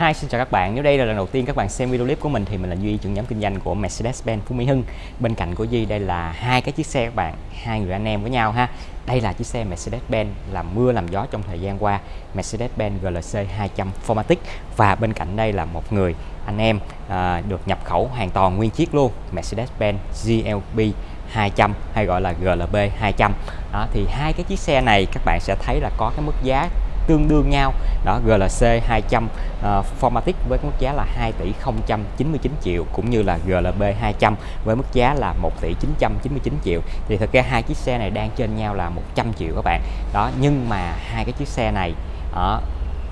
Hi, xin chào các bạn. Nếu đây là lần đầu tiên các bạn xem video clip của mình thì mình là Duy, trưởng nhóm kinh doanh của Mercedes-Benz Phú Mỹ Hưng. Bên cạnh của Duy đây là hai cái chiếc xe các bạn, hai người anh em với nhau ha. Đây là chiếc xe Mercedes-Benz làm mưa làm gió trong thời gian qua, Mercedes-Benz GLC 200 Formatic và bên cạnh đây là một người anh em à, được nhập khẩu hoàn toàn nguyên chiếc luôn, Mercedes-Benz GLB 200 hay gọi là GLB 200. Đó thì hai cái chiếc xe này các bạn sẽ thấy là có cái mức giá tương đương nhau. Đó GLC 200 uh, Formatic với mức giá là 2 tỷ 099 triệu cũng như là GLB 200 với mức giá là 1 tỷ 999 triệu. Thì thực ra hai chiếc xe này đang trên nhau là 100 triệu các bạn. Đó nhưng mà hai cái chiếc xe này ở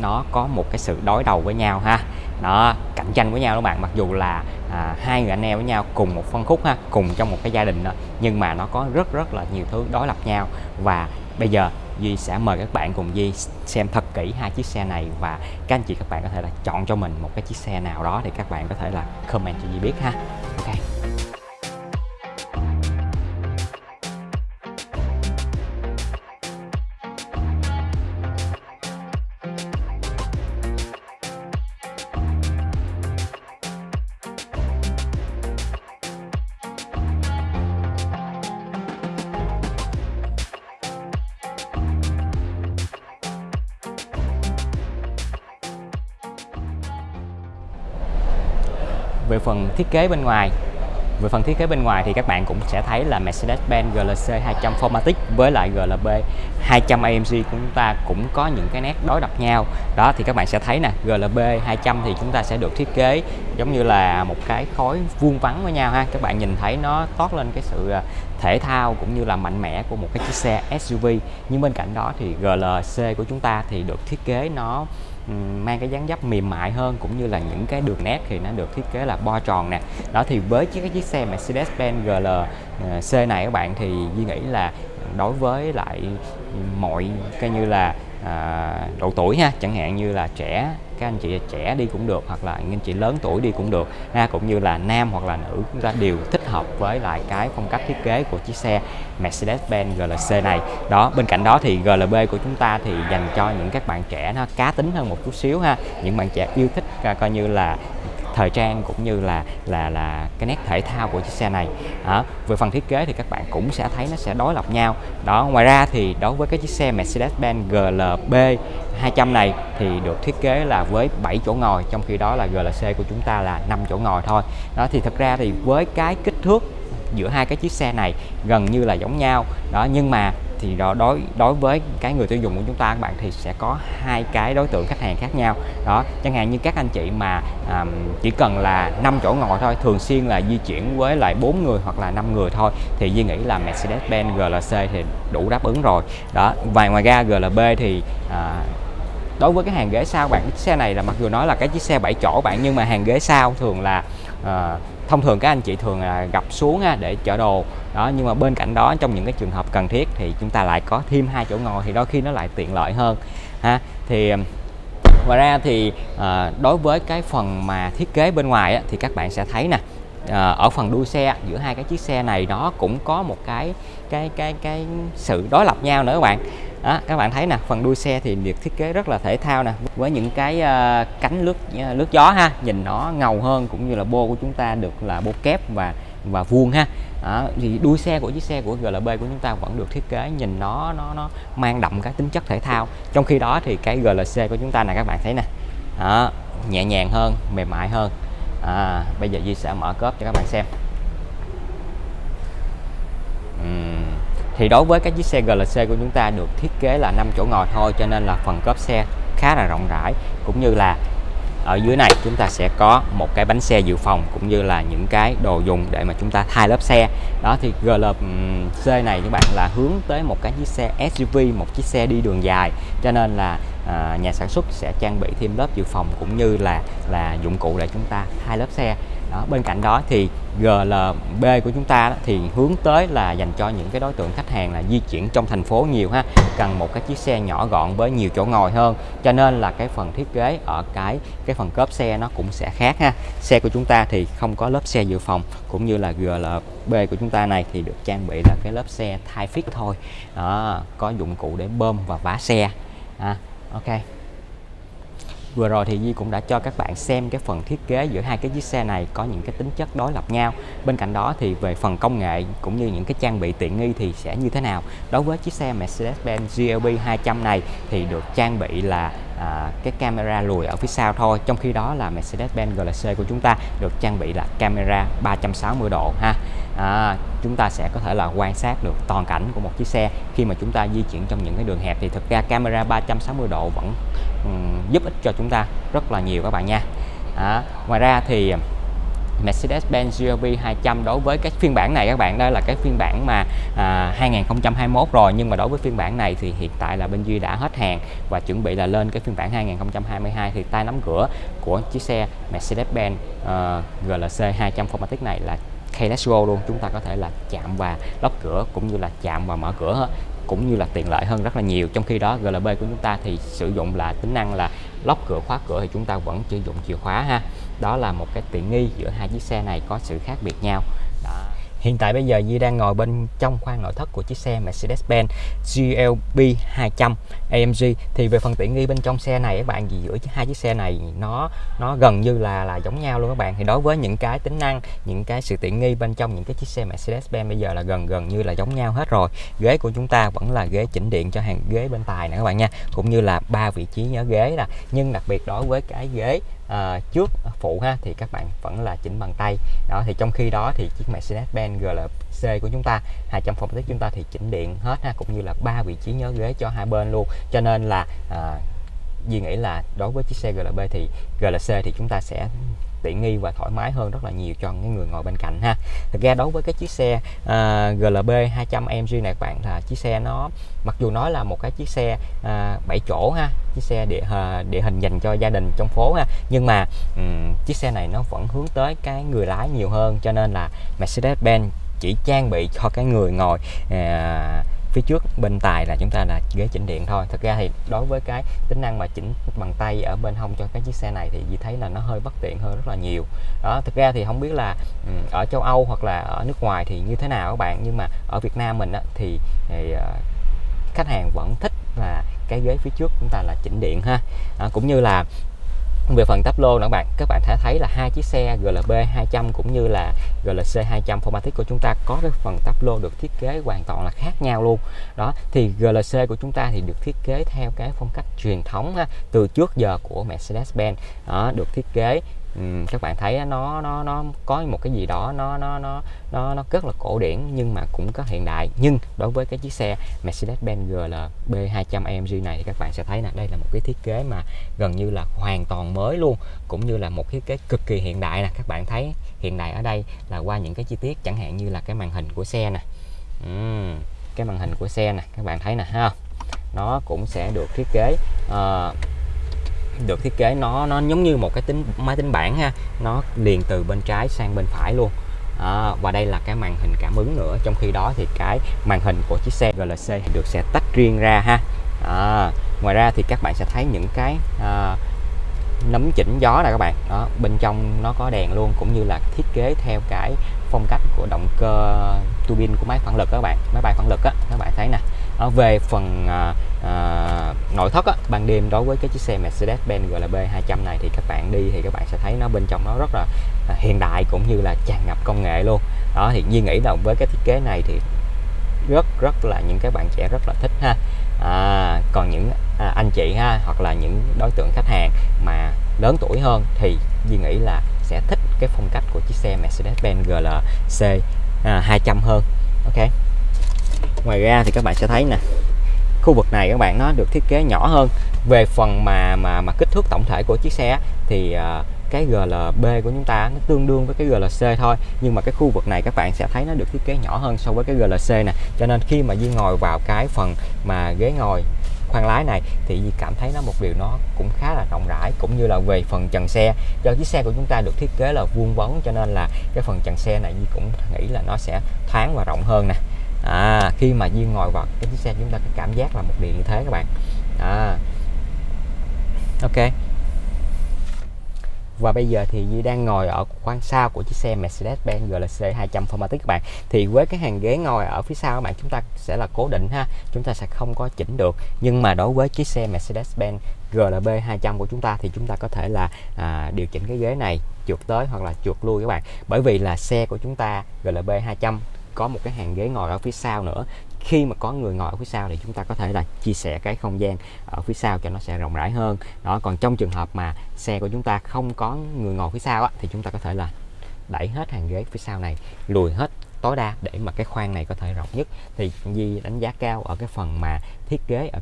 nó có một cái sự đối đầu với nhau ha. Nó cạnh tranh với nhau các bạn. Mặc dù là à, hai người anh em với nhau cùng một phân khúc ha cùng trong một cái gia đình đó nhưng mà nó có rất rất là nhiều thứ đối lập nhau. Và bây giờ Duy sẽ mời các bạn cùng Duy xem thật kỹ hai chiếc xe này và các anh chị các bạn có thể là chọn cho mình một cái chiếc xe nào đó thì các bạn có thể là comment cho Duy biết ha. Ok. Về phần thiết kế bên ngoài, về phần thiết kế bên ngoài thì các bạn cũng sẽ thấy là Mercedes-Benz GLC 200 Formatic với lại GLB 200 AMG của chúng ta cũng có những cái nét đối lập nhau. Đó, thì các bạn sẽ thấy nè GLB 200 thì chúng ta sẽ được thiết kế giống như là một cái khối vuông vắn với nhau ha. Các bạn nhìn thấy nó toát lên cái sự à, thể thao cũng như là mạnh mẽ của một cái chiếc xe SUV nhưng bên cạnh đó thì GLC của chúng ta thì được thiết kế nó mang cái dáng dấp mềm mại hơn cũng như là những cái đường nét thì nó được thiết kế là bo tròn nè. Đó, thì với chiếc, cái chiếc xe Mercedes-Benz GLC à, này các bạn thì Duy nghĩ là đối với lại mọi cái như là à, độ tuổi ha chẳng hạn như là trẻ các anh chị trẻ đi cũng được hoặc là anh chị lớn tuổi đi cũng được. Ha cũng như là nam hoặc là nữ chúng ta đều thích hợp với lại cái phong cách thiết kế của chiếc xe Mercedes-Benz GLC này. Đó bên cạnh đó thì GLB của chúng ta thì dành cho những các bạn trẻ nó cá tính hơn một chút xíu ha. Những bạn trẻ yêu thích à, coi như là thời trang cũng như là là là cái nét thể thao của chiếc xe này. Đó. về phần thiết kế thì các bạn cũng sẽ thấy nó sẽ đối lập nhau. Đó, ngoài ra thì đối với cái chiếc xe Mercedes-Benz GLB 200 này thì được thiết kế là với 7 chỗ ngồi, trong khi đó là GLC của chúng ta là 5 chỗ ngồi thôi. Đó, thì thực ra thì với cái kích thước giữa hai cái chiếc xe này gần như là giống nhau. Đó, nhưng mà thì đó đối đối với cái người tiêu dùng của chúng ta các bạn thì sẽ có hai cái đối tượng khách hàng khác nhau. Đó chẳng hạn như các anh chị mà à, chỉ cần là 5 chỗ ngồi thôi thường xuyên là di chuyển với lại bốn người hoặc là 5 người thôi thì Duy nghĩ là Mercedes-Benz GLC thì đủ đáp ứng rồi. Đó và ngoài ra GLB thì à, đối với cái hàng ghế sau bạn cái xe này là mặc dù nói là cái chiếc xe 7 chỗ bạn nhưng mà hàng ghế sau thường là à, thông thường các anh chị thường là gặp xuống à, để chở đồ. Đó nhưng mà bên cạnh đó trong những cái trường hợp cần thiết thì chúng ta lại có thêm hai chỗ ngồi thì đôi khi nó lại tiện lợi hơn ha. Thì à, ngoài ra thì à, đối với cái phần mà thiết kế bên ngoài á, thì các bạn sẽ thấy nè à, ở phần đuôi xe giữa hai cái chiếc xe này nó cũng có một cái cái cái cái sự đối lập nhau nữa các bạn. Đó, các bạn thấy nè phần đuôi xe thì được thiết kế rất là thể thao nè với những cái uh, cánh lướt uh, lướt gió ha nhìn nó ngầu hơn cũng như là bô của chúng ta được là bô kép và và vuông ha. Đó, thì đuôi xe của chiếc xe của GLB của chúng ta vẫn được thiết kế nhìn nó nó nó mang đậm cái tính chất thể thao. Trong khi đó thì cái GLC của chúng ta này các bạn thấy nè. Đó, nhẹ nhàng hơn mềm mại hơn à, bây giờ Duy sẽ mở cốp cho các bạn xem. Uhm. thì đối với các chiếc xe GLC của chúng ta được thiết kế là 5 chỗ ngồi thôi cho nên là phần cốp xe khá là rộng rãi. Cũng như là ở dưới này chúng ta sẽ có một cái bánh xe dự phòng cũng như là những cái đồ dùng để mà chúng ta thay lớp xe. Đó thì GLC này các bạn là hướng tới một cái chiếc xe SUV một chiếc xe đi đường dài. Cho nên là à, nhà sản xuất sẽ trang bị thêm lớp dự phòng cũng như là là dụng cụ để chúng ta hai lớp xe. Đó bên cạnh đó thì GLB của chúng ta đó, thì hướng tới là dành cho những cái đối tượng khách hàng là di chuyển trong thành phố nhiều ha cần một cái chiếc xe nhỏ gọn với nhiều chỗ ngồi hơn. Cho nên là cái phần thiết kế ở cái cái phần cốp xe nó cũng sẽ khác ha. Xe của chúng ta thì không có lớp xe dự phòng cũng như là GLB của chúng ta này thì được trang bị là cái lớp xe thai fit thôi. Đó, có dụng cụ để bơm và vá xe. Ha ok. Vừa rồi thì Di cũng đã cho các bạn xem cái phần thiết kế giữa hai cái chiếc xe này có những cái tính chất đối lập nhau. Bên cạnh đó thì về phần công nghệ cũng như những cái trang bị tiện nghi thì sẽ như thế nào. Đối với chiếc xe Mercedes-Benz GLB 200 này thì được trang bị là à, cái camera lùi ở phía sau thôi. Trong khi đó là Mercedes-Benz GLC của chúng ta được trang bị là camera 360 độ ha. À, chúng ta sẽ có thể là quan sát được toàn cảnh của một chiếc xe. Khi mà chúng ta di chuyển trong những cái đường hẹp thì thực ra camera 360 độ vẫn um, giúp ích cho chúng ta rất là nhiều các bạn nha. À, ngoài ra thì Mercedes-Benz GLB 200 đối với cái phiên bản này các bạn đây là cái phiên bản mà à, 2021 rồi. Nhưng mà đối với phiên bản này thì hiện tại là bên Duy đã hết hàng và chuẩn bị là lên cái phiên bản 2022 thì tay nắm cửa của chiếc xe Mercedes-Benz uh, GLC 200 Formatic này là keyless go luôn. Chúng ta có thể là chạm và lóc cửa cũng như là chạm và mở cửa cũng như là tiện lợi hơn rất là nhiều. Trong khi đó GLB của chúng ta thì sử dụng là tính năng là lóc cửa, khóa cửa thì chúng ta vẫn sử dụng chìa khóa ha đó là một cái tiện nghi giữa hai chiếc xe này có sự khác biệt nhau đó. Hiện tại bây giờ Di đang ngồi bên trong khoang nội thất của chiếc xe Mercedes-Benz GLB 200 AMG thì về phần tiện nghi bên trong xe này, các bạn gì giữa hai chiếc xe này, nó nó gần như là là giống nhau luôn các bạn. Thì đối với những cái tính năng, những cái sự tiện nghi bên trong những cái chiếc xe Mercedes-Benz bây giờ là gần gần như là giống nhau hết rồi. Ghế của chúng ta vẫn là ghế chỉnh điện cho hàng ghế bên tài nè các bạn nha, cũng như là ba vị trí nhớ ghế nè. Nhưng đặc biệt đối với cái ghế à, trước phụ ha thì các bạn vẫn là chỉnh bằng tay. Đó thì trong khi đó thì chiếc Mercedes-Benz GLC của chúng ta 200 phòng tích chúng ta thì chỉnh điện hết ha cũng như là ba vị trí nhớ ghế cho hai bên luôn. Cho nên là à, Duy nghĩ là đối với chiếc xe GLB thì GLC thì chúng ta sẽ tiện nghi và thoải mái hơn rất là nhiều cho những người ngồi bên cạnh ha. Thực ra đối với cái chiếc xe uh, GLB 200 AMG này các bạn là chiếc xe nó mặc dù nói là một cái chiếc xe à, uh, 7 chỗ ha chiếc xe địa uh, địa hình dành cho gia đình trong phố ha nhưng mà um, chiếc xe này nó vẫn hướng tới cái người lái nhiều hơn cho nên là Mercedes-Benz chỉ trang bị cho cái người ngồi uh, phía trước bên tài là chúng ta là ghế chỉnh điện thôi. Thực ra thì đối với cái tính năng mà chỉnh bằng tay ở bên hông cho cái chiếc xe này thì Di thấy là nó hơi bất tiện hơn rất là nhiều. Đó thực ra thì không biết là ừ, ở châu Âu hoặc là ở nước ngoài thì như thế nào các bạn. Nhưng mà ở Việt Nam mình á, thì, thì ờ, khách hàng vẫn thích là cái ghế phía trước chúng ta là chỉnh điện ha. À, cũng như là về phần táp lô nữa bạn các bạn thể thấy là hai chiếc xe GLB 200 cũng như là GLC 200 Formatic của chúng ta có cái phần táp lô được thiết kế hoàn toàn là khác nhau luôn. Đó thì GLC của chúng ta thì được thiết kế theo cái phong cách truyền thống ha, từ trước giờ của Mercedes-Benz đó được thiết kế um, các bạn thấy nó nó nó có một cái gì đó nó nó nó nó nó rất là cổ điển nhưng mà cũng có hiện đại. Nhưng đối với cái chiếc xe Mercedes-Benz GLB 200 AMG này thì các bạn sẽ thấy là đây là một cái thiết kế mà gần như là hoàn toàn mới luôn cũng như là một thiết kế cực kỳ hiện đại nè. Các bạn thấy hiện đại ở đây là qua những cái chi tiết chẳng hạn như là cái màn hình của xe nè. Uhm, cái màn hình của xe nè các bạn thấy nè ha. Nó cũng sẽ được thiết kế uh, được thiết kế. Nó nó giống như một cái tính máy tính bảng ha. Nó liền từ bên trái sang bên phải luôn. À, và đây là cái màn hình cảm ứng nữa. Trong khi đó thì cái màn hình của chiếc xe GLC được sẽ tách riêng ra ha. À, ngoài ra thì các bạn sẽ thấy những cái à, nấm chỉnh gió này các bạn. Đó bên trong nó có đèn luôn cũng như là thiết kế theo cái phong cách của động cơ tuabin của máy phản lực các bạn. Máy bay phản lực á các bạn thấy nè ở về phần à, à, nội thất á, ban đêm đối với cái chiếc xe Mercedes-Benz GLB 200 này thì các bạn đi thì các bạn sẽ thấy nó bên trong nó rất là à, hiện đại cũng như là tràn ngập công nghệ luôn. Đó thì Duy nghĩ là với cái thiết kế này thì rất rất là những các bạn trẻ rất là thích ha. À, còn những à, anh chị ha hoặc là những đối tượng khách hàng mà lớn tuổi hơn thì Duy nghĩ là sẽ thích cái phong cách của chiếc xe Mercedes-Benz GLC à, 200 hơn. Ok? Ngoài ra thì các bạn sẽ thấy nè khu vực này các bạn nó được thiết kế nhỏ hơn. Về phần mà mà mà kích thước tổng thể của chiếc xe thì uh, cái GLB của chúng ta nó tương đương với cái GLC thôi. Nhưng mà cái khu vực này các bạn sẽ thấy nó được thiết kế nhỏ hơn so với cái GLC nè. Cho nên khi mà Di ngồi vào cái phần mà ghế ngồi khoang lái này thì Di cảm thấy nó một điều nó cũng khá là rộng rãi cũng như là về phần trần xe. Do chiếc xe của chúng ta được thiết kế là vuông vắn cho nên là cái phần trần xe này Di cũng nghĩ là nó sẽ thoáng và rộng hơn nè à, khi mà Duyên ngồi vào cái chiếc xe chúng ta cảm giác là một điều như thế các bạn. À, ok. Và bây giờ thì duy đang ngồi ở khoang sau của chiếc xe Mercedes-Benz GLC 200 Formatic các bạn. Thì với cái hàng ghế ngồi ở phía sau các bạn chúng ta sẽ là cố định ha. Chúng ta sẽ không có chỉnh được. Nhưng mà đối với chiếc xe Mercedes-Benz GLB 200 của chúng ta thì chúng ta có thể là à, điều chỉnh cái ghế này chuột tới hoặc là chuột lui các bạn. Bởi vì là xe của chúng ta GLB 200 có một cái hàng ghế ngồi ở phía sau nữa. Khi mà có người ngồi ở phía sau thì chúng ta có thể là chia sẻ cái không gian ở phía sau cho nó sẽ rộng rãi hơn. Đó còn trong trường hợp mà xe của chúng ta không có người ngồi phía sau á, thì chúng ta có thể là đẩy hết hàng ghế phía sau này lùi hết tối đa để mà cái khoang này có thể rộng nhất. Thì Di đánh giá cao ở cái phần mà thiết kế ở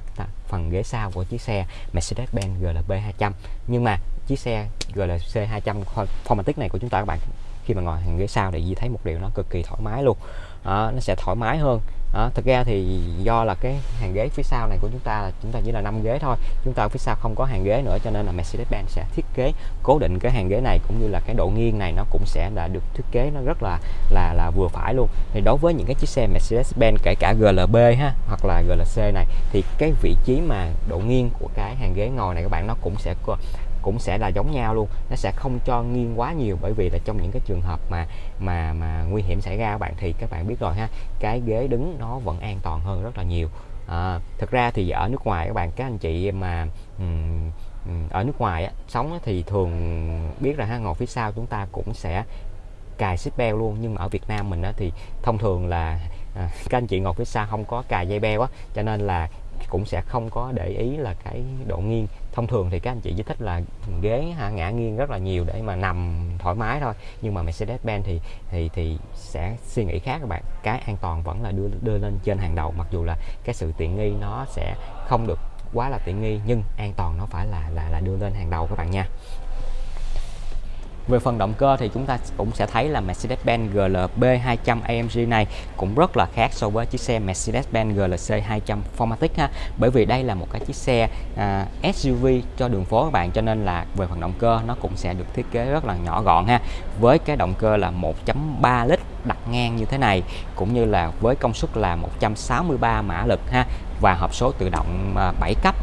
phần ghế sau của chiếc xe Mercedes-Benz GLB 200 nhưng mà chiếc xe GLC 200 Formatic này của chúng ta các bạn. Khi mà ngồi hàng ghế sau thì Di thấy một điều nó cực kỳ thoải mái luôn. Đó, nó sẽ thoải mái hơn. Đó, thực ra thì do là cái hàng ghế phía sau này của chúng ta là chúng ta chỉ là 5 ghế thôi. Chúng ta phía sau không có hàng ghế nữa cho nên là Mercedes-Benz sẽ thiết kế cố định cái hàng ghế này cũng như là cái độ nghiêng này nó cũng sẽ là được thiết kế nó rất là là là vừa phải luôn. Thì đối với những cái chiếc xe Mercedes-Benz kể cả GLB ha hoặc là GLC này thì cái vị trí mà độ nghiêng của cái hàng ghế ngồi này các bạn nó cũng sẽ cũng sẽ là giống nhau luôn. Nó sẽ không cho nghiêng quá nhiều bởi vì là trong những cái trường hợp mà mà mà nguy hiểm xảy ra các bạn thì các bạn biết rồi ha cái ghế đứng nó vẫn an toàn hơn rất là nhiều. À, thực ra thì ở nước ngoài các bạn các anh chị mà um, ở nước ngoài á, sống thì thường biết là ha ngồi phía sau chúng ta cũng sẽ cài xích beo luôn. Nhưng mà ở Việt Nam mình á, thì thông thường là à, các anh chị ngồi phía sau không có cài dây beo á cho nên là cũng sẽ không có để ý là cái độ nghiêng. Thông thường thì các anh chị chỉ thích là ghế ha, ngã nghiêng rất là nhiều để mà nằm thoải mái thôi. Nhưng mà Mercedes-Benz thì thì thì sẽ suy nghĩ khác các bạn. Cái an toàn vẫn là đưa đưa lên trên hàng đầu mặc dù là cái sự tiện nghi nó sẽ không được quá là tiện nghi nhưng an toàn nó phải là là là đưa lên hàng đầu các bạn nha về phần động cơ thì chúng ta cũng sẽ thấy là Mercedes-Benz GLB 200 AMG này cũng rất là khác so với chiếc xe Mercedes-Benz GLC 200 Formatic ha. Bởi vì đây là một cái chiếc xe à, SUV cho đường phố các bạn cho nên là về phần động cơ nó cũng sẽ được thiết kế rất là nhỏ gọn ha. Với cái động cơ là 1.3 lít đặt ngang như thế này cũng như là với công suất là 163 mã lực ha và hộp số tự động à, 7 cấp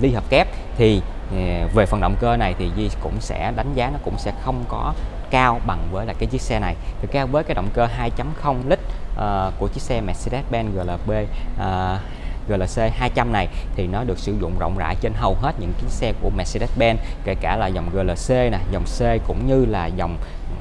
ly hợp kép thì về phần động cơ này thì Di cũng sẽ đánh giá nó cũng sẽ không có cao bằng với là cái chiếc xe này. Thì cao với cái động cơ 2.0 lít uh, của chiếc xe Mercedes-Benz GLB uh, ờ, GLC 200 này thì nó được sử dụng rộng rãi trên hầu hết những chiếc xe của Mercedes-Benz kể cả là dòng GLC nè, dòng C cũng như là dòng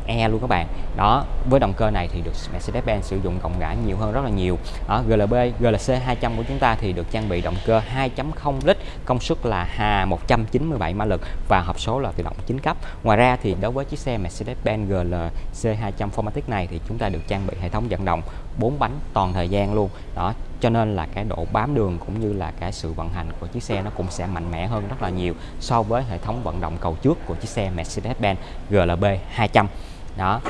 E luôn các bạn. Đó, với động cơ này thì được Mercedes-Benz sử dụng rộng rãi nhiều hơn rất là nhiều. Ở GLB GLC 200 của chúng ta thì được trang bị động cơ 2.0 lít, công suất là 197 mã lực và hộp số là tự động 9 cấp. Ngoài ra thì đối với chiếc xe Mercedes-Benz GLC 200 Formatic này thì chúng ta được trang bị hệ thống vận động 4 bánh toàn thời gian luôn. Đó, cho nên là cái độ bám đường cũng như là cái sự vận hành của chiếc xe nó cũng sẽ mạnh mẽ hơn rất là nhiều so với hệ thống vận động cầu trước của chiếc xe Mercedes-Benz GLB 200 đó.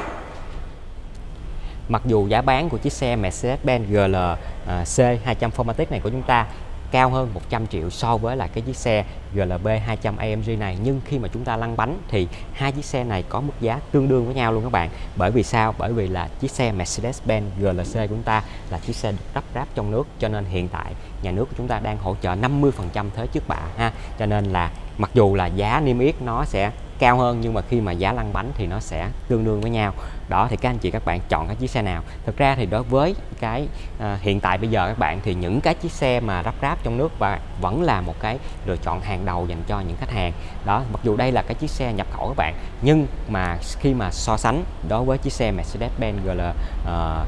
Mặc dù giá bán của chiếc xe Mercedes-Benz GLC à, 200 Formatic này của chúng ta cao hơn 100 triệu so với là cái chiếc xe GLB 200 AMG này, nhưng khi mà chúng ta lăn bánh thì hai chiếc xe này có mức giá tương đương với nhau luôn các bạn. Bởi vì sao? Bởi vì là chiếc xe Mercedes-Benz GLC của chúng ta là chiếc xe được lắp ráp trong nước, cho nên hiện tại nhà nước của chúng ta đang hỗ trợ 50% thuế trước bạ, ha. Cho nên là mặc dù là giá niêm yết nó sẽ cao hơn nhưng mà khi mà giá lăn bánh thì nó sẽ tương đương với nhau. Đó thì các anh chị các bạn chọn cái chiếc xe nào. Thực ra thì đối với cái à, hiện tại bây giờ các bạn thì những cái chiếc xe mà rắp ráp trong nước và vẫn là một cái lựa chọn hàng đầu dành cho những khách hàng. Đó mặc dù đây là cái chiếc xe nhập khẩu các bạn nhưng mà khi mà so sánh đối với chiếc xe Mercedes-Benz GLB ờ,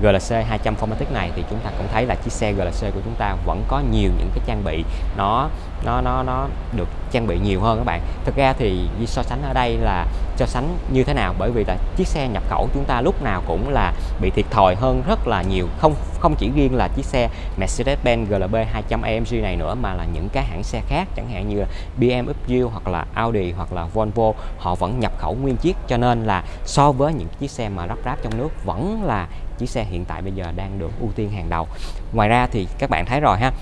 GLC 200 Formatic này thì chúng ta cũng thấy là chiếc xe GLC của chúng ta vẫn có nhiều những cái trang bị nó nó nó nó được trang bị nhiều hơn các bạn. Thực ra thì so sánh ở đây là so sánh như thế nào? Bởi vì là chiếc xe nhập khẩu chúng ta lúc nào cũng là bị thiệt thòi hơn rất là nhiều. Không không chỉ riêng là chiếc xe Mercedes-Benz GLB 200 AMG này nữa mà là những cái hãng xe khác, chẳng hạn như BMW hoặc là Audi hoặc là Volvo, họ vẫn nhập khẩu nguyên chiếc. Cho nên là so với những chiếc xe mà lắp ráp trong nước vẫn là chiếc xe hiện tại bây giờ đang được ưu tiên hàng đầu. Ngoài ra thì các bạn thấy rồi ha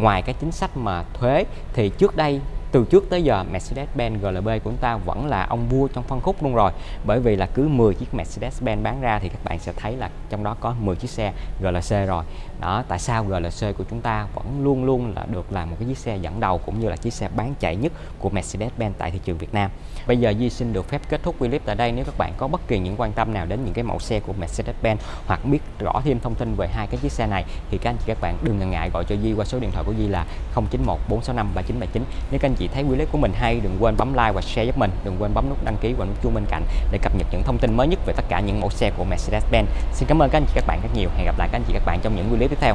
ngoài cái chính sách mà thuế thì trước đây từ trước tới giờ, Mercedes-Benz GLB của chúng ta vẫn là ông vua trong phân khúc luôn rồi. Bởi vì là cứ 10 chiếc Mercedes-Benz bán ra thì các bạn sẽ thấy là trong đó có 10 chiếc xe GLC rồi. Đó, tại sao GLC của chúng ta vẫn luôn luôn là được là một cái chiếc xe dẫn đầu cũng như là chiếc xe bán chạy nhất của Mercedes-Benz tại thị trường Việt Nam? Bây giờ Di xin được phép kết thúc clip tại đây. Nếu các bạn có bất kỳ những quan tâm nào đến những cái mẫu xe của Mercedes-Benz hoặc biết rõ thêm thông tin về hai cái chiếc xe này thì các anh chị các bạn đừng ngần ngại gọi cho Di qua số điện thoại của Di là 0914653979 nếu các anh chị thấy quy clip của mình hay, đừng quên bấm like và share giúp mình. Đừng quên bấm nút đăng ký và nút chuông bên cạnh để cập nhật những thông tin mới nhất về tất cả những mẫu xe của Mercedes-Benz. Xin cảm ơn các anh chị các bạn rất nhiều. Hẹn gặp lại các anh chị các bạn trong những clip tiếp theo.